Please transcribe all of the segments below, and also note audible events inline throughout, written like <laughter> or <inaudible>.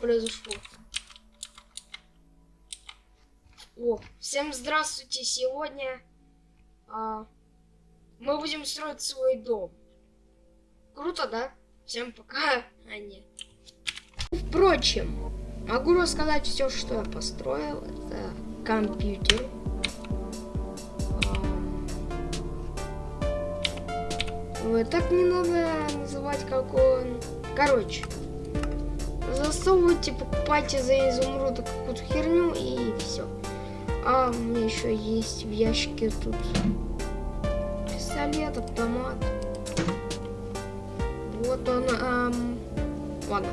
Произошло? О, всем здравствуйте! Сегодня а, мы будем строить свой дом. Круто, да? Всем пока. <laughs> А нет. Впрочем, могу рассказать все, что я построил. Это компьютер. Ой, так не надо называть, как он. Короче, засовывайте, покупайте за изумруды какую-то херню и все. А у меня еще есть в ящике тут пистолет, автомат. Вот он. Эм... Ладно.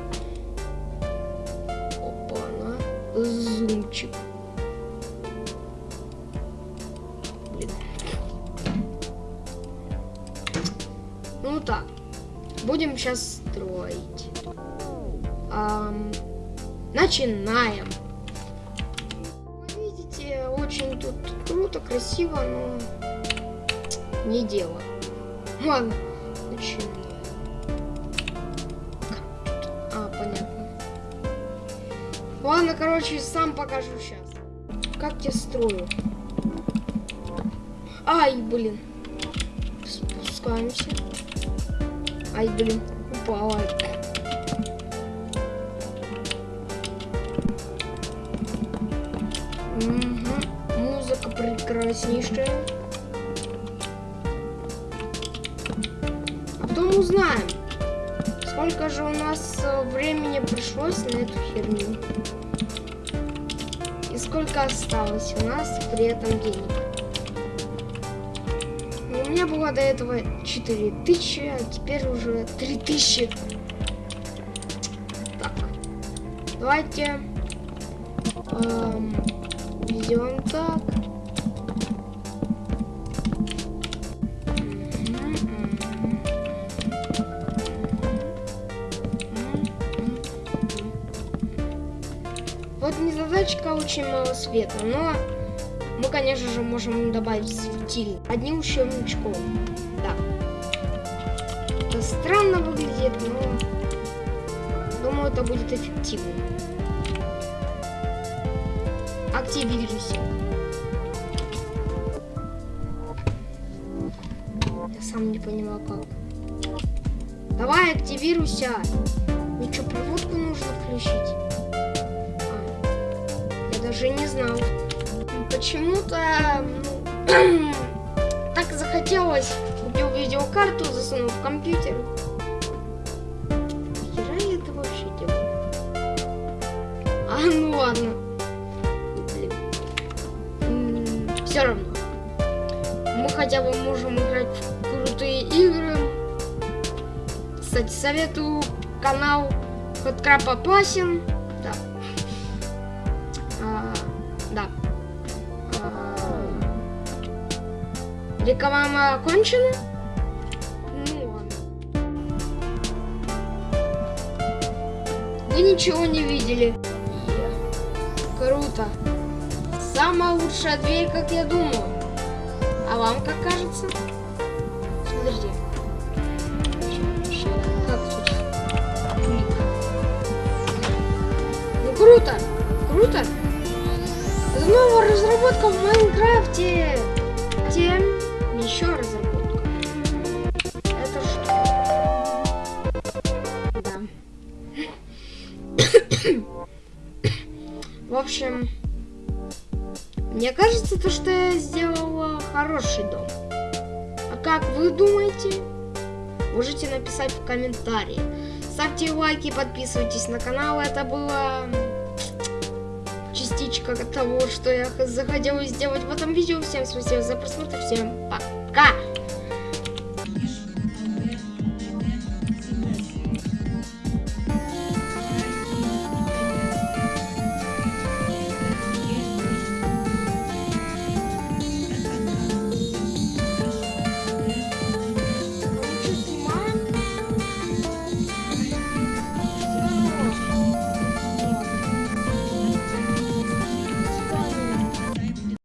Опа-на. Зумчик. Блин. Ну так. Будем сейчас строить. Эм... Начинаем. Видите, очень тут круто, красиво, но не дело. Ладно, начинаем. А, понятно. Ладно, короче, сам покажу сейчас. Как я строю. Ай, блин. Спускаемся. Ай, блин, упала. Музыка прекраснейшая. А потом узнаем, сколько же у нас э, времени пришлось на эту херню. И сколько осталось у нас при этом денег. У меня было до этого 4000, а теперь уже 3000. Так, давайте эм, Идем так. Вот незадачка очень мало света, но мы, конечно же, можем добавить светильник одним щелчком. Да. Это странно выглядит, но думаю, это будет эффективно активируйся. Я сам не понимаю как. Давай, активируйся. Мне проводку нужно включить? Даже не знал. Почему-то ну, <clears throat> так захотелось. Купил видеокарту, засунул в компьютер. Хера я это вообще делаю? А, ну ладно. все равно. Мы хотя бы можем играть в крутые игры. Кстати, советую канал Хоткрап опасен. Да. Да. Реклама окончена? Ну ладно. Вы ничего не видели. Круто. Самая лучшая дверь, как я думаю. А вам как кажется? Смотрите. Как тут? Ну! Круто! Общем... Мне кажется, то, что я сделала хороший дом. А как вы думаете? Можете написать в комментарии. Ставьте лайки, подписывайтесь на канал. Это было частичка того, что я захотела сделать в этом видео. Всем спасибо за просмотр. Всем пока!